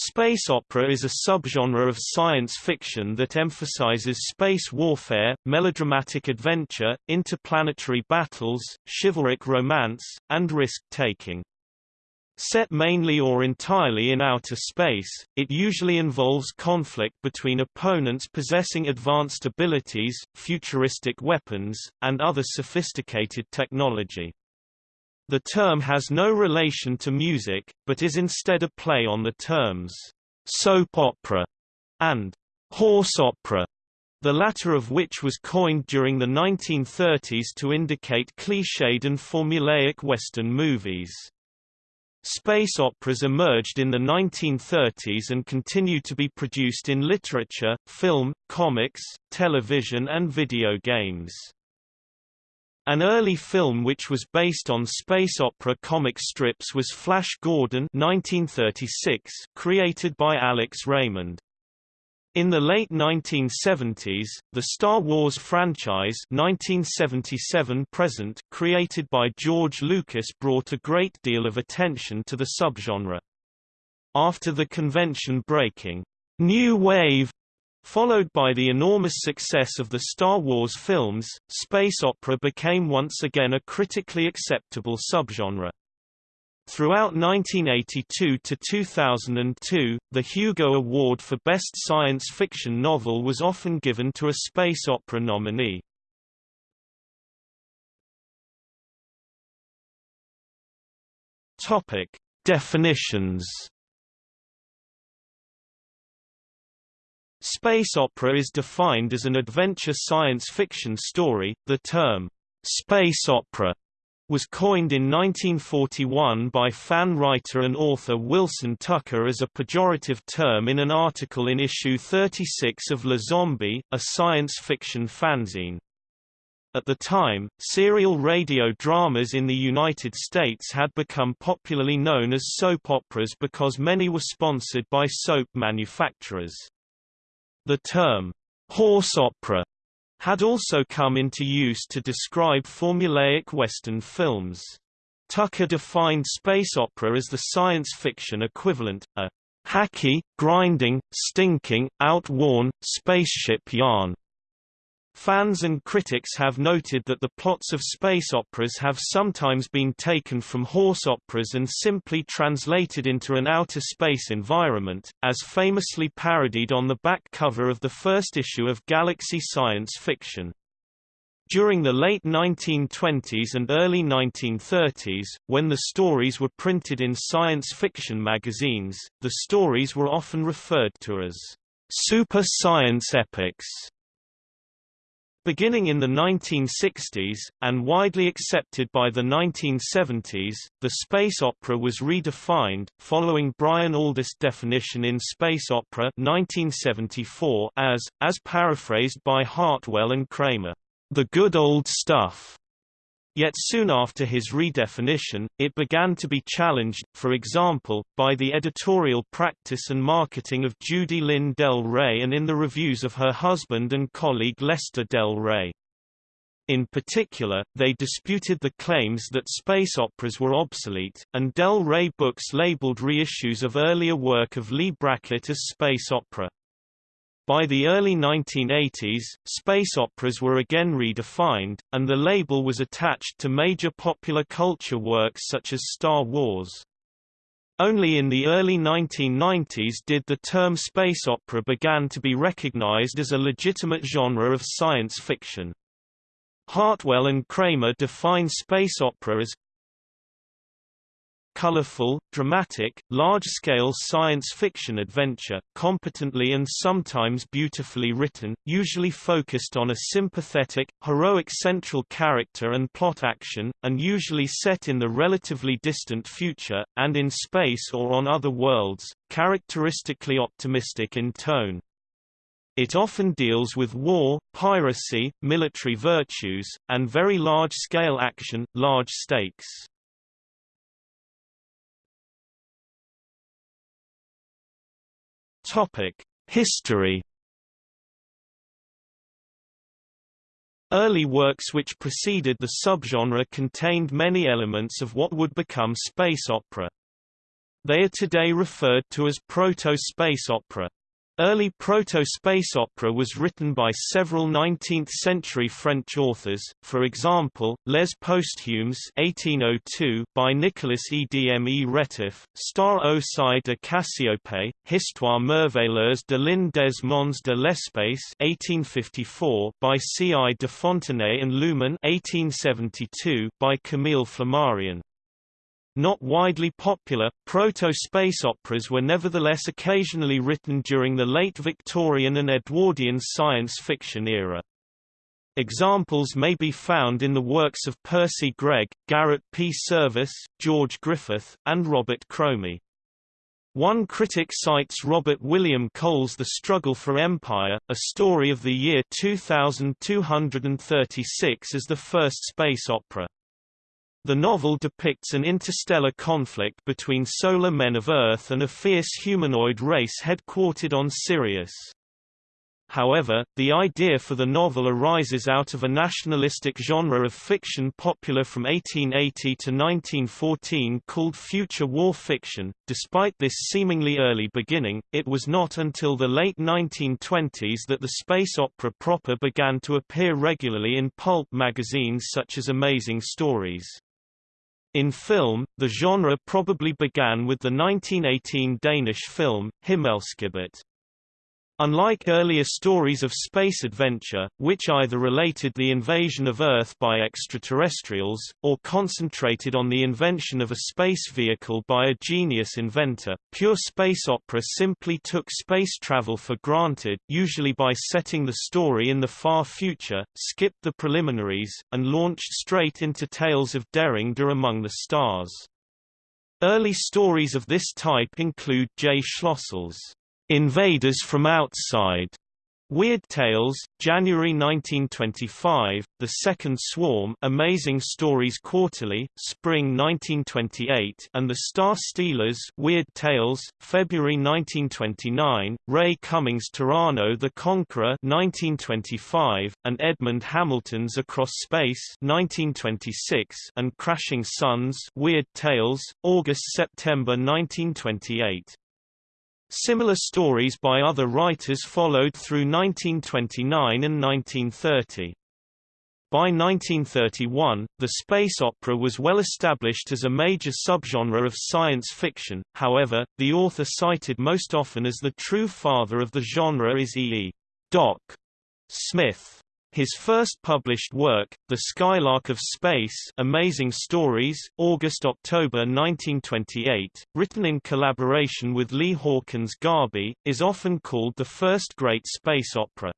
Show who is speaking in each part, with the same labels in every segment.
Speaker 1: Space opera is a subgenre of science fiction that emphasizes space warfare, melodramatic adventure, interplanetary battles, chivalric romance, and risk-taking. Set mainly or entirely in outer space, it usually involves conflict between opponents possessing advanced abilities, futuristic weapons, and other sophisticated technology. The term has no relation to music, but is instead a play on the terms soap opera and horse opera, the latter of which was coined during the 1930s to indicate cliched and formulaic Western movies. Space operas emerged in the 1930s and continue to be produced in literature, film, comics, television and video games. An early film which was based on space opera comic strips was Flash Gordon 1936, created by Alex Raymond. In the late 1970s, the Star Wars franchise 1977 present created by George Lucas brought a great deal of attention to the subgenre. After the convention-breaking New Wave Followed by the enormous success of the Star Wars films, space opera became once again a critically acceptable subgenre. Throughout 1982 to 2002, the Hugo Award for Best Science Fiction Novel was often given to a space opera nominee. Topic: Definitions Space opera is defined as an adventure science fiction story. The term, space opera, was coined in 1941 by fan writer and author Wilson Tucker as a pejorative term in an article in issue 36 of Le Zombie, a science fiction fanzine. At the time, serial radio dramas in the United States had become popularly known as soap operas because many were sponsored by soap manufacturers. The term, horse opera, had also come into use to describe formulaic Western films. Tucker defined space opera as the science fiction equivalent, a hacky, grinding, stinking, outworn, spaceship yarn. Fans and critics have noted that the plots of space operas have sometimes been taken from horse operas and simply translated into an outer space environment, as famously parodied on the back cover of the first issue of Galaxy Science Fiction. During the late 1920s and early 1930s, when the stories were printed in science fiction magazines, the stories were often referred to as super science epics. Beginning in the 1960s, and widely accepted by the 1970s, the space opera was redefined, following Brian Aldiss' definition in Space Opera 1974 as, as paraphrased by Hartwell and Cramer, the good old stuff. Yet soon after his redefinition, it began to be challenged, for example, by the editorial practice and marketing of Judy Lynn Del Rey and in the reviews of her husband and colleague Lester Del Rey. In particular, they disputed the claims that space operas were obsolete, and Del Rey books labeled reissues of earlier work of Leigh Brackett as space opera. By the early 1980s, space operas were again redefined, and the label was attached to major popular culture works such as Star Wars. Only in the early 1990s did the term space opera began to be recognized as a legitimate genre of science fiction. Hartwell and Cramer define space opera as colorful, dramatic, large-scale science fiction adventure, competently and sometimes beautifully written, usually focused on a sympathetic, heroic central character and plot action, and usually set in the relatively distant future, and in space or on other worlds, characteristically optimistic in tone. It often deals with war, piracy, military virtues, and very large-scale action, large stakes. Topic: History Early works which preceded the subgenre contained many elements of what would become space opera. They are today referred to as proto-space opera. Early proto-space opera was written by several 19th-century French authors, for example, Les Posthumes 1802 by Nicolas Edme Retif, Star au de Cassiope, Histoire merveilleuse de l'Inde des mondes de l'espace 1854 by C. I. de Fontenay and Lumen 1872 by Camille Flammarion. Not widely popular, proto-space operas were nevertheless occasionally written during the late Victorian and Edwardian science fiction era. Examples may be found in the works of Percy Greg, Garrett P. Serviss, George Griffith, and Robert Cromie. One critic cites Robert William Cole's The Struggle for Empire, a story of the year 2236 as the first space opera. The novel depicts an interstellar conflict between solar men of Earth and a fierce humanoid race headquartered on Sirius. However, the idea for the novel arises out of a nationalistic genre of fiction popular from 1880 to 1914 called future war fiction. Despite this seemingly early beginning, it was not until the late 1920s that the space opera proper began to appear regularly in pulp magazines such as Amazing Stories. In film, the genre probably began with the 1918 Danish film, Himmelskibet. Unlike earlier stories of space adventure, which either related the invasion of Earth by extraterrestrials, or concentrated on the invention of a space vehicle by a genius inventor, pure space opera simply took space travel for granted usually by setting the story in the far future, skipped the preliminaries, and launched straight into tales of derring-do among the stars. Early stories of this type include J. Schlossel's Invaders from Outside, Weird Tales, January 1925, The Second Swarm Amazing Stories Quarterly, Spring 1928 and The Star Stealers Weird Tales, February 1929, Ray Cummings' Tarrano the Conqueror 1925, and Edmund Hamilton's Across Space 1926 and Crashing Suns Weird Tales, August-September 1928. Similar stories by other writers followed through 1929 and 1930. By 1931, the space opera was well established as a major subgenre of science fiction, however, the author cited most often as the true father of the genre is E. E. Doc. Smith. His first published work, The Skylark of Space Amazing Stories, August-October 1928, written in collaboration with Lee Hawkins Garby, is often called the first great space opera.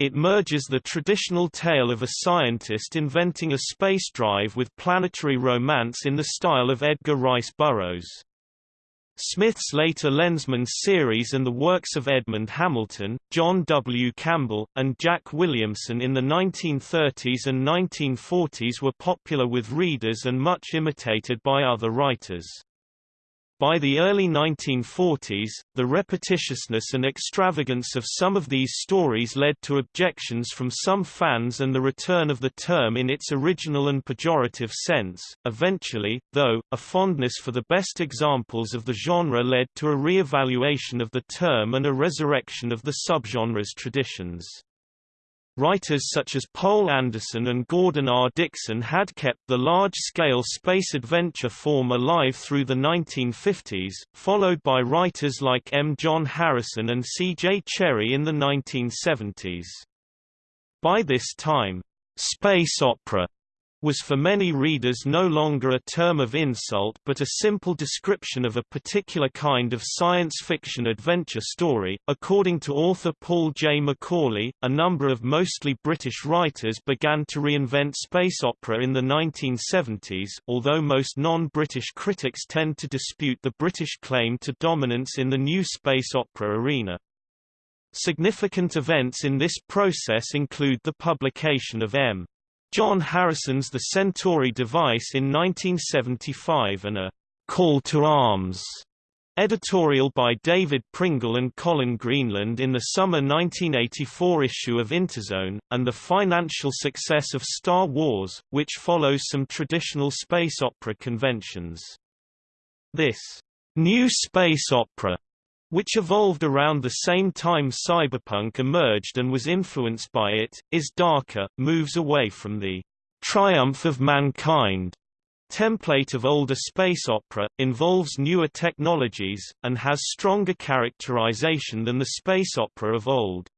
Speaker 1: It merges the traditional tale of a scientist inventing a space drive with planetary romance in the style of Edgar Rice Burroughs. Smith's later Lensman series and the works of Edmund Hamilton, John W. Campbell, and Jack Williamson in the 1930s and 1940s were popular with readers and much imitated by other writers. By the early 1940s, the repetitiousness and extravagance of some of these stories led to objections from some fans and the return of the term in its original and pejorative sense. Eventually, though, a fondness for the best examples of the genre led to a re-evaluation of the term and a resurrection of the subgenre's traditions. Writers such as Poul Anderson and Gordon R. Dickson had kept the large-scale space adventure form alive through the 1950s, followed by writers like M. John Harrison and C. J. Cherryh in the 1970s. By this time, space opera was for many readers no longer a term of insult but a simple description of a particular kind of science fiction adventure story. According to author Paul J. McAuley, a number of mostly British writers began to reinvent space opera in the 1970s, although most non-British critics tend to dispute the British claim to dominance in the new space opera arena. Significant events in this process include the publication of M. John Harrison's The Centauri Device in 1975 and a Call to Arms editorial by David Pringle and Colin Greenland in the summer 1984 issue of Interzone, and the financial success of Star Wars, which follows some traditional space opera conventions. This New space opera, which evolved around the same time cyberpunk emerged and was influenced by it, is darker, moves away from the triumph of mankind template of older space opera, involves newer technologies, and has stronger characterization than the space opera of old.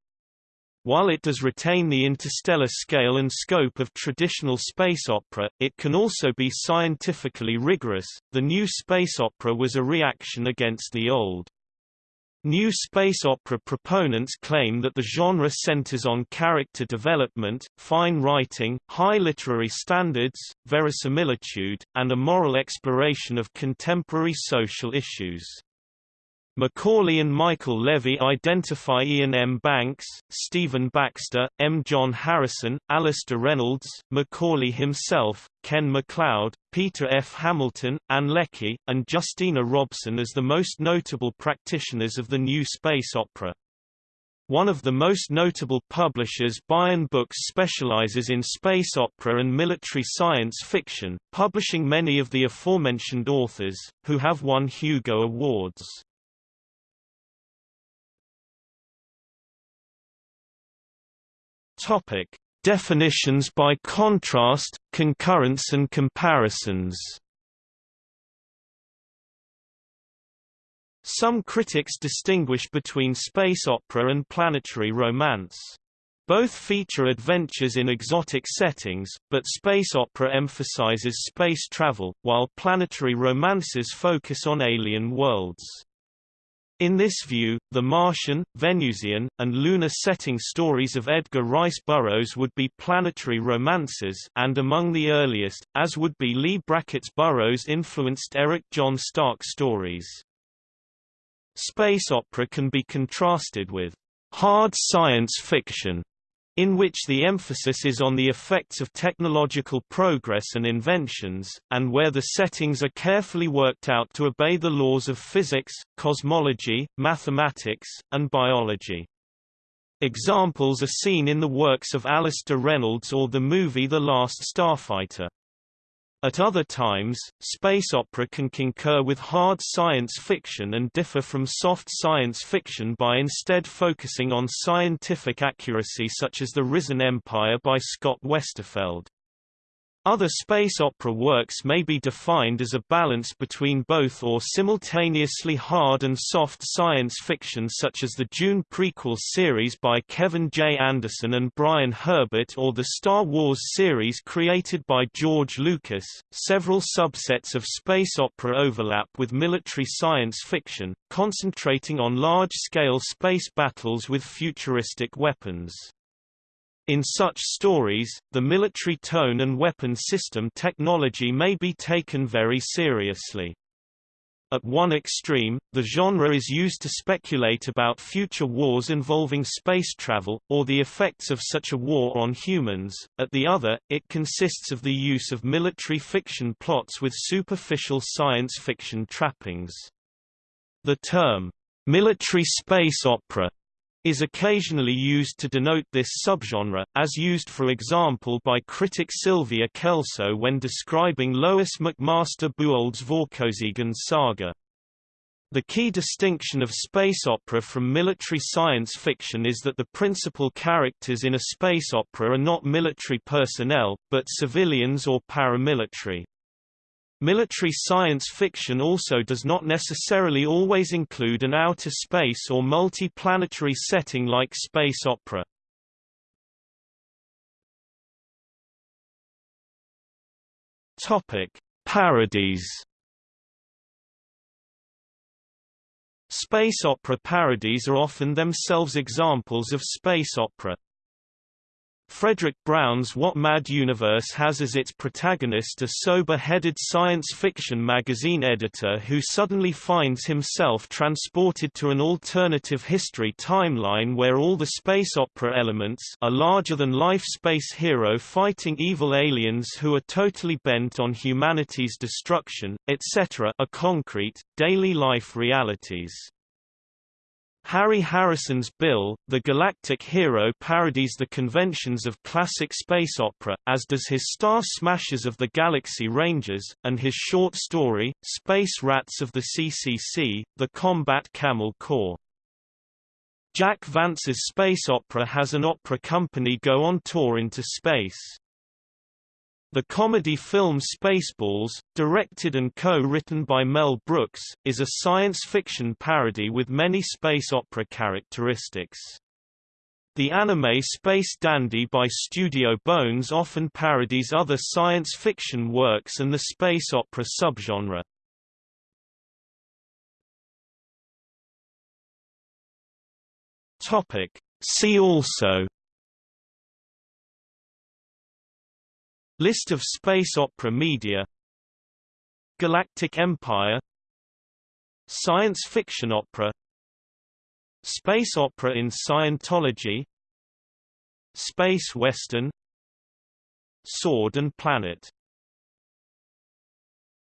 Speaker 1: While it does retain the interstellar scale and scope of traditional space opera, it can also be scientifically rigorous. The new space opera was a reaction against the old. New space opera proponents claim that the genre centers on character development, fine writing, high literary standards, verisimilitude, and a moral exploration of contemporary social issues. McAuley and Michael Levy identify Iain M. Banks, Stephen Baxter, M. John Harrison, Alastair Reynolds, McAuley himself, Ken MacLeod, Peter F. Hamilton, Ann Leckie, and Justina Robson as the most notable practitioners of the new space opera. One of the most notable publishers Baen Books specializes in space opera and military science fiction, publishing many of the aforementioned authors, who have won Hugo Awards. Topic: Definitions by contrast, concurrence and comparisons. Some critics distinguish between space opera and planetary romance. Both feature adventures in exotic settings, but space opera emphasizes space travel, while planetary romances focus on alien worlds. In this view, the Martian, Venusian, and lunar setting stories of Edgar Rice Burroughs would be planetary romances and among the earliest, as would be Leigh Brackett's Burroughs-influenced Eric John Stark stories. Space opera can be contrasted with hard science fiction in which the emphasis is on the effects of technological progress and inventions, and where the settings are carefully worked out to obey the laws of physics, cosmology, mathematics, and biology. Examples are seen in the works of Alastair Reynolds or the movie The Last Starfighter. At other times, space opera can concur with hard science fiction and differ from soft science fiction by instead focusing on scientific accuracy such as The Risen Empire by Scott Westerfeld. Other space opera works may be defined as a balance between both or simultaneously hard and soft science fiction such as the Dune prequel series by Kevin J. Anderson and Brian Herbert or the Star Wars series created by George Lucas. Several subsets of space opera overlap with military science fiction, concentrating on large-scale space battles with futuristic weapons. In such stories, the military tone and weapon system technology may be taken very seriously. At one extreme, the genre is used to speculate about future wars involving space travel, or the effects of such a war on humans, at the other, it consists of the use of military fiction plots with superficial science fiction trappings. The term, military space opera is occasionally used to denote this subgenre, as used for example by critic Sylvia Kelso when describing Lois McMaster Bujold's Vorkosigan saga. The key distinction of space opera from military science fiction is that the principal characters in a space opera are not military personnel, but civilians or paramilitary. Military science fiction also does not necessarily always include an outer space or multi-planetary setting like space opera. Topic: Parodies. Space opera parodies are often themselves examples of space opera. Fredric Brown's What Mad Universe has as its protagonist a sober-headed science fiction magazine editor who suddenly finds himself transported to an alternative history timeline where all the space opera elements a larger-than-life space hero fighting evil aliens who are totally bent on humanity's destruction, etc. are concrete, daily life realities. Harry Harrison's Bill, the Galactic Hero parodies the conventions of classic space opera, as does his Star Smashers of the Galaxy Rangers, and his short story, Space Rats of the CCC, the Combat Camel Corps. Jack Vance's space opera has an opera company go on tour into space. The comedy film Spaceballs, directed and co-written by Mel Brooks, is a science fiction parody with many space opera characteristics. The anime Space Dandy by Studio Bones often parodies other science fiction works and the space opera subgenre. See also List of space opera media Galactic Empire Science fiction opera Space opera in Scientology Space Western Sword and Planet